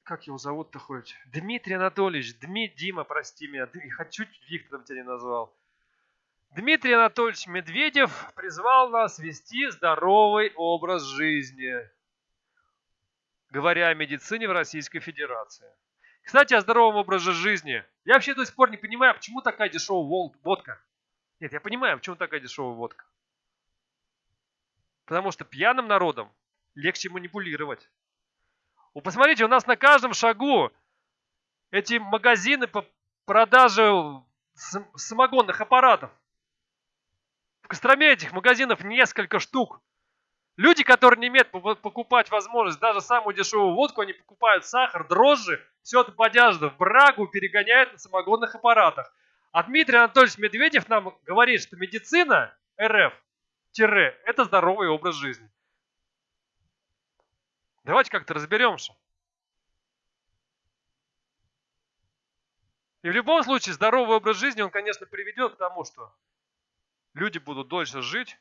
Speaker 1: Как его зовут-то хоть? Дмитрий Анатольевич. Дми, Дима, прости меня. Хочу Виктором тебя не назвал. Дмитрий Анатольевич Медведев призвал нас вести здоровый образ жизни, говоря о медицине в Российской Федерации. Кстати, о здоровом образе жизни. Я вообще до сих пор не понимаю, почему такая дешевая водка. Нет, я понимаю, почему такая дешевая водка. Потому что пьяным народом легче манипулировать. Вы посмотрите, у нас на каждом шагу эти магазины по продаже самогонных аппаратов. В Костроме этих магазинов несколько штук. Люди, которые не имеют покупать возможность даже самую дешевую водку, они покупают сахар, дрожжи, все это подяжно в брагу перегоняют на самогонных аппаратах. А Дмитрий Анатольевич Медведев нам говорит, что медицина РФ тире это здоровый образ жизни. Давайте как-то разберемся. И в любом случае здоровый образ жизни, он, конечно, приведет к тому, что люди будут дольше жить,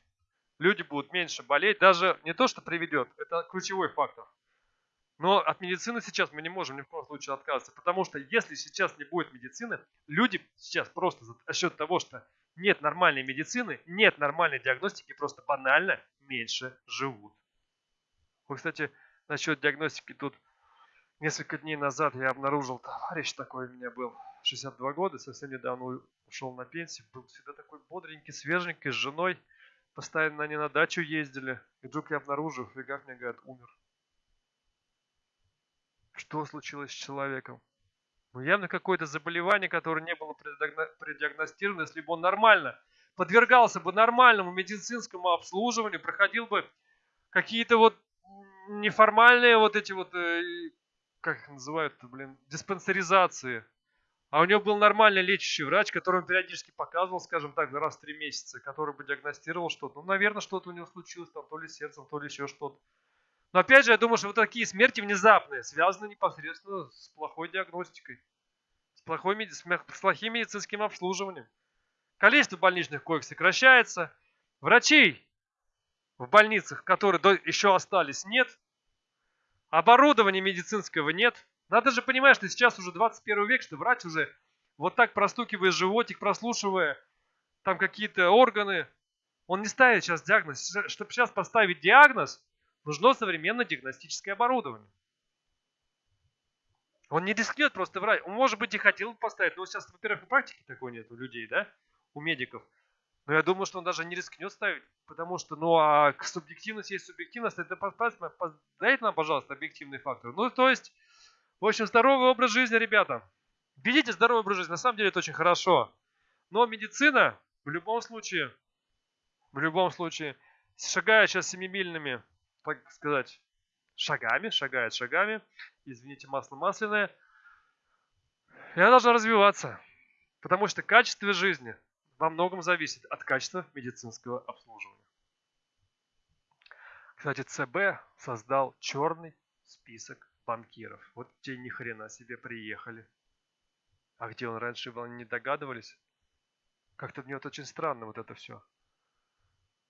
Speaker 1: люди будут меньше болеть. Даже не то, что приведет, это ключевой фактор. Но от медицины сейчас мы не можем ни в коем случае отказываться, потому что если сейчас не будет медицины, люди сейчас просто за счет того, что нет нормальной медицины, нет нормальной диагностики, просто банально меньше живут. Вы, кстати, насчет диагностики тут несколько дней назад я обнаружил, товарищ такой у меня был, 62 года, совсем недавно ушел на пенсию, был всегда такой бодренький, свеженький, с женой. Постоянно они на дачу ездили. И вдруг я обнаружил, фига мне, говорят, умер. Что случилось с человеком? Ну, явно какое-то заболевание, которое не было предиагностировано, если бы он нормально подвергался бы нормальному медицинскому обслуживанию, проходил бы какие-то вот неформальные вот эти вот, э, как их называют, блин, диспансеризации. А у него был нормальный лечащий врач, который периодически показывал, скажем так, раз в три месяца, который бы диагностировал что-то. Ну, наверное, что-то у него случилось, там, то ли сердцем, то ли еще что-то. Но опять же, я думаю, что вот такие смерти внезапные связаны непосредственно с плохой диагностикой, с, плохой, с плохим медицинским обслуживанием. Количество больничных коек сокращается. Врачей в больницах, которые еще остались, нет. Оборудования медицинского нет. Надо же понимать, что сейчас уже 21 век, что врач уже вот так простукивая животик, прослушивая там какие-то органы, он не ставит сейчас диагноз. Чтобы сейчас поставить диагноз, нужно современное диагностическое оборудование. Он не рискнет просто врать. Он, может быть, и хотел поставить, но сейчас, во-первых, в практике такой нет у людей, да, у медиков. Но я думаю, что он даже не рискнет ставить, потому что, ну, а субъективность есть субъективность, это дайте нам, пожалуйста, объективный фактор. Ну, то есть, в общем, здоровый образ жизни, ребята. Ведите здоровый образ жизни, на самом деле это очень хорошо. Но медицина, в любом случае, в любом случае, шагая сейчас семимильными, так сказать, шагами, шагает шагами, извините, масло масляное, и она должна развиваться. Потому что качество жизни во многом зависит от качества медицинского обслуживания. Кстати, ЦБ создал черный список банкиров. Вот те ни хрена себе приехали. А где он раньше был, не догадывались? Как-то мне вот очень странно вот это все.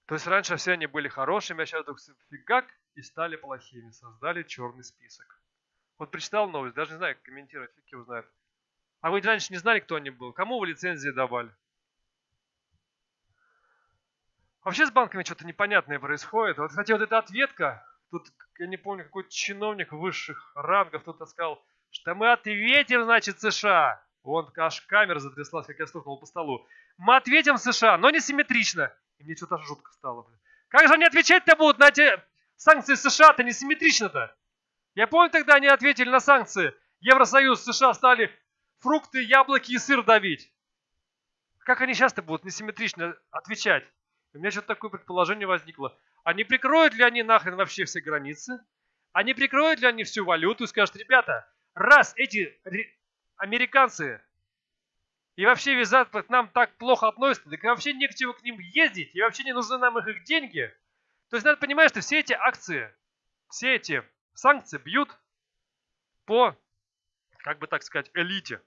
Speaker 1: То есть раньше все они были хорошими, а сейчас вдруг фигак и стали плохими. Создали черный список. Вот прочитал новость, даже не знаю, как комментировать, фиг его знает. А вы раньше не знали, кто они был? Кому вы лицензии давали? Вообще с банками что-то непонятное происходит. Вот, кстати, вот эта ответка, тут, я не помню, какой-то чиновник высших рангов тут сказал, что мы ответим, значит, США. Вон аж камера затряслась, как я стукнул по столу. Мы ответим США, но не симметрично. И мне что-то жутко стало. Как же они отвечать-то будут на те санкции США-то не симметрично-то? Я помню, тогда они ответили на санкции. Евросоюз, США стали фрукты, яблоки и сыр давить. Как они сейчас-то будут несимметрично отвечать? У меня что-то такое предположение возникло. А прикроют ли они нахрен вообще все границы? А прикроют ли они всю валюту и скажут, ребята, раз эти американцы и вообще визат к нам так плохо относятся, так вообще не к чему к ним ездить, и вообще не нужны нам их, их деньги. То есть надо понимать, что все эти акции, все эти санкции бьют по, как бы так сказать, элите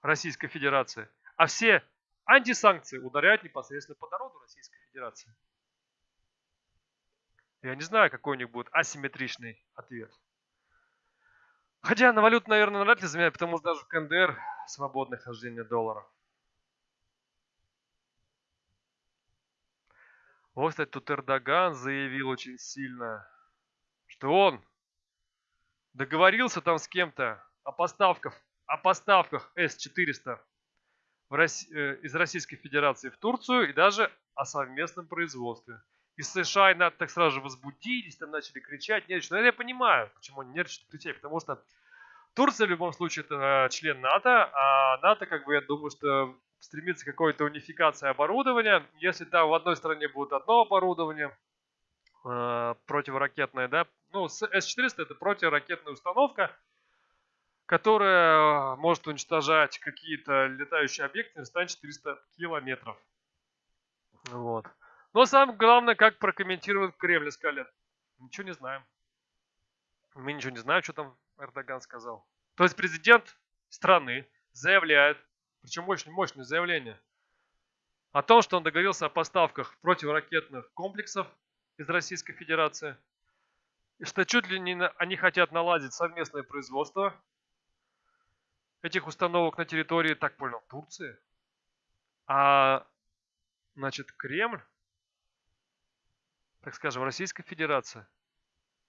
Speaker 1: Российской Федерации. А все антисанкции ударяют непосредственно по народу Российской Федерации. Я не знаю, какой у них будет асимметричный ответ. Хотя на валюту, наверное, вряд ли заменяют, потому что даже КНДР свободное хождение доллара. Вот, кстати, тут Эрдоган заявил очень сильно, что он договорился там с кем-то о поставках, о поставках С-400 Росси... Э, из Российской Федерации в Турцию и даже о совместном производстве. Из США и НАТО так сразу же возбудились, там начали кричать, нервничать. Но я понимаю, почему они нервничают, кричать, потому что Турция в любом случае это э, член НАТО, а НАТО, как бы, я думаю, что стремится к какой-то унификации оборудования. Если там в одной стране будет одно оборудование, э, противоракетное, да, ну, С-400 это противоракетная установка, которая может уничтожать какие-то летающие объекты на расстоянии 400 километров. Вот. Но самое главное, как прокомментирует Кремль, сказали, ничего не знаем. Мы ничего не знаем, что там Эрдоган сказал. То есть президент страны заявляет, причем очень мощное заявление, о том, что он договорился о поставках противоракетных комплексов из Российской Федерации, и что чуть ли не они хотят наладить совместное производство этих установок на территории, так понял, Турции. А, значит, Кремль, так скажем, Российская Федерация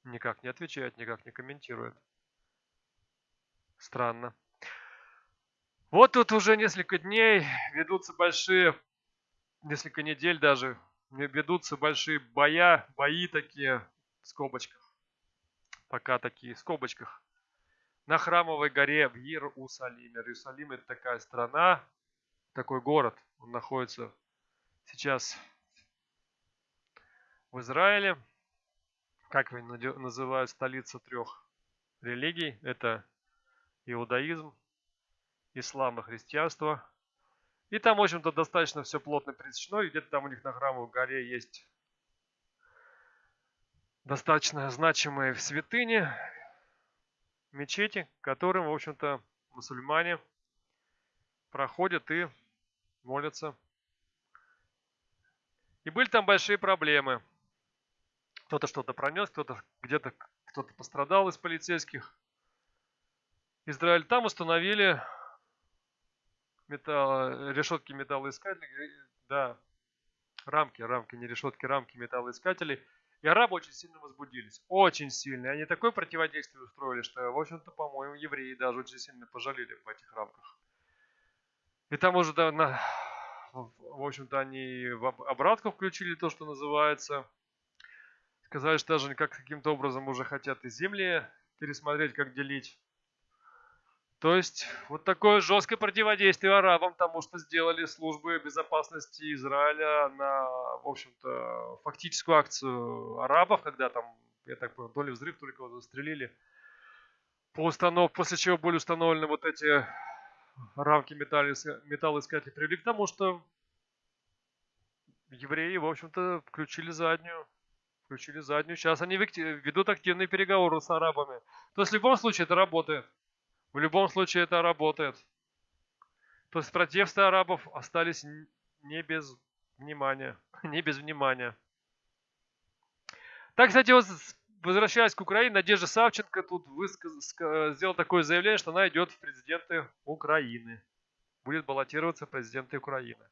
Speaker 1: никак не отвечает, никак не комментирует. Странно. Вот тут уже несколько дней ведутся большие, несколько недель даже, ведутся большие боя, бои такие в скобочках. Пока такие в скобочках на Храмовой горе в Иерусалиме. Иерусалим это такая страна, такой город. Он находится сейчас в Израиле. Как его называют столица трех религий? Это иудаизм, ислам и христианство. И там, в общем-то, достаточно все плотно пересечено. И где-то там у них на Храмовой горе есть достаточно значимые святыни, мечети, к которым, в общем-то, мусульмане проходят и молятся. И были там большие проблемы. Кто-то что-то пронес, кто-то где-то кто-то пострадал из полицейских. Израиль там установили металл, решетки металлоискателей, да, рамки, рамки, не решетки, рамки металлоискателей – и арабы очень сильно возбудились. Очень сильно. Они такое противодействие устроили, что, в общем-то, по-моему, евреи даже очень сильно пожалели в этих рамках. И там уже, да, на, в общем-то, они в обратку включили то, что называется. Сказали, что даже как каким-то образом уже хотят и земли пересмотреть, как делить. То есть вот такое жесткое противодействие арабам тому, что сделали службы безопасности Израиля на, в общем-то, фактическую акцию арабов, когда там, я так понял, то ли взрыв, то ли кого-то застрелили. По установ... После чего были установлены вот эти рамки металлоискателей, привели к тому, что евреи, в общем-то, включили заднюю. Включили заднюю. Сейчас они ведут активные переговоры с арабами. То есть в любом случае это работает. В любом случае это работает. То протесты арабов остались не без внимания. [laughs] Не без внимания. Так, кстати, вот возвращаясь к Украине, Надежда Савченко тут высказ... сделала такое заявление, что она идет в президенты Украины. Будет баллотироваться президенты Украины.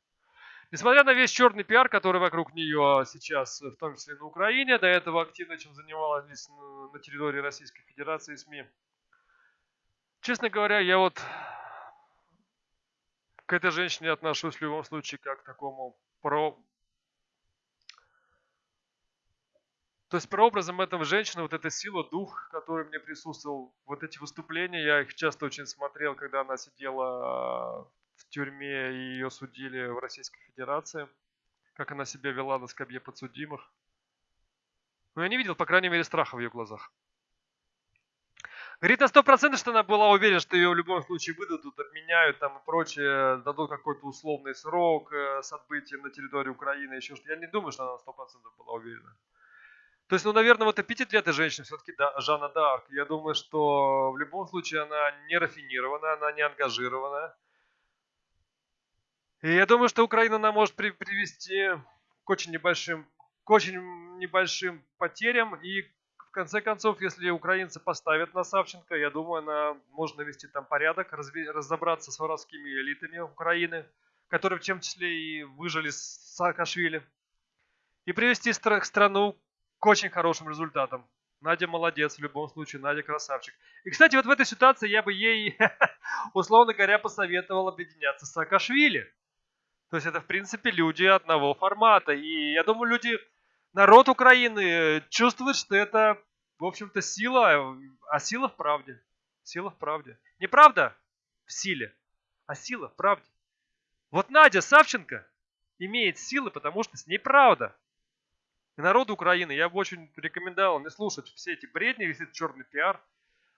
Speaker 1: Несмотря на весь черный пиар, который вокруг нее сейчас, в том числе на Украине, до этого активно чем занималась на территории Российской Федерации СМИ, Честно говоря, я вот к этой женщине отношусь в любом случае как к такому про... То есть прообразом этого женщины, вот эта сила, дух, который мне присутствовал, вот эти выступления, я их часто очень смотрел, когда она сидела в тюрьме и ее судили в Российской Федерации, как она себя вела на скамье подсудимых. Но я не видел, по крайней мере, страха в ее глазах. Говорит на сто процентов, что она была уверена, что ее в любом случае выдадут, обменяют там и прочее, дадут какой-то условный срок э, с отбытием на территории Украины, еще что-то. Я не думаю, что она на сто процентов была уверена. То есть, ну, наверное, вот эпитет для этой женщины все-таки да, Жанна Д'Арк. Я думаю, что в любом случае она не рафинирована, она не ангажирована. И я думаю, что Украина она может при привести к очень небольшим, к очень небольшим потерям и в конце концов, если украинцы поставят на Савченко, я думаю, она может навести там порядок, разобраться с воровскими элитами Украины, которые в том числе и выжили с Саакашвили, и привести страну к очень хорошим результатам. Надя молодец в любом случае, Надя красавчик. И, кстати, вот в этой ситуации я бы ей, [laughs] условно говоря, посоветовал объединяться с Саакашвили. То есть это, в принципе, люди одного формата. И я думаю, люди народ Украины э, чувствует, что это, в общем-то, сила, а сила в правде. Сила в правде. Не правда в силе, а сила в правде. Вот Надя Савченко имеет силы, потому что с ней правда. И народу Украины я бы очень рекомендовал не слушать все эти бредни, весь этот черный пиар.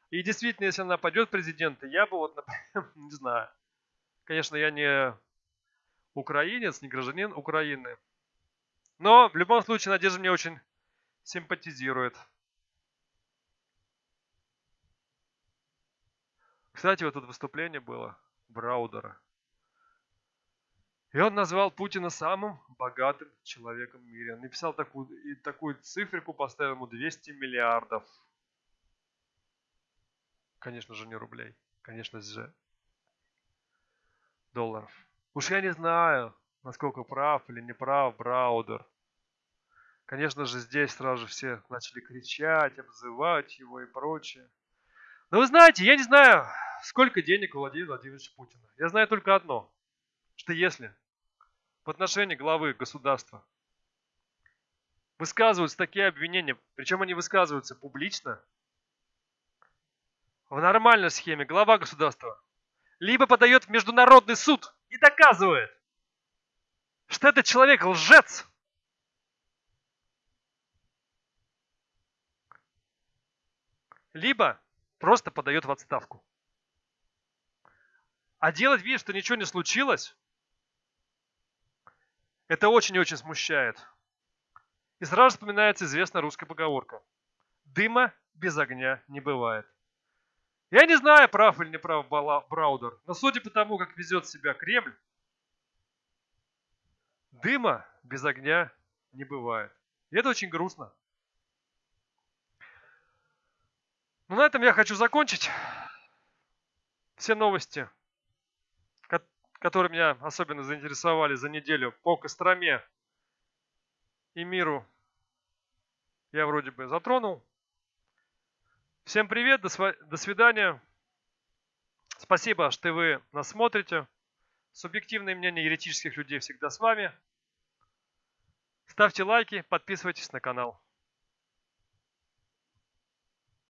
Speaker 1: И действительно, если она пойдет в президенты, я бы вот, например, [laughs] не знаю. Конечно, я не украинец, не гражданин Украины. Но в любом случае Надежда мне очень симпатизирует. Кстати, вот тут выступление было Браудера. И он назвал Путина самым богатым человеком в мире. Он написал такую, и такую циферку, поставил ему 200 миллиардов. Конечно же, не рублей. Конечно же, долларов. Уж я не знаю, насколько прав или не прав Браудер. Конечно же, здесь сразу же все начали кричать, обзывать его и прочее. Но вы знаете, я не знаю, сколько денег у Владимира Владимировича Путина. Я знаю только одно, что если в отношении главы государства высказываются такие обвинения, причем они высказываются публично, в нормальной схеме глава государства либо подает в международный суд и доказывает, что этот человек лжец, либо просто подает в отставку. А делать вид, что ничего не случилось, это очень и очень смущает. И сразу вспоминается известная русская поговорка. Дыма без огня не бывает. Я не знаю, прав или не прав Браудер, но судя по тому, как везет себя Кремль, дыма без огня не бывает. И это очень грустно. Ну, на этом я хочу закончить. Все новости, которые меня особенно заинтересовали за неделю по Костроме и миру, я вроде бы затронул. Всем привет, до свидания. Спасибо, что вы нас смотрите. Субъективное мнение еретических людей всегда с вами. Ставьте лайки, подписывайтесь на канал.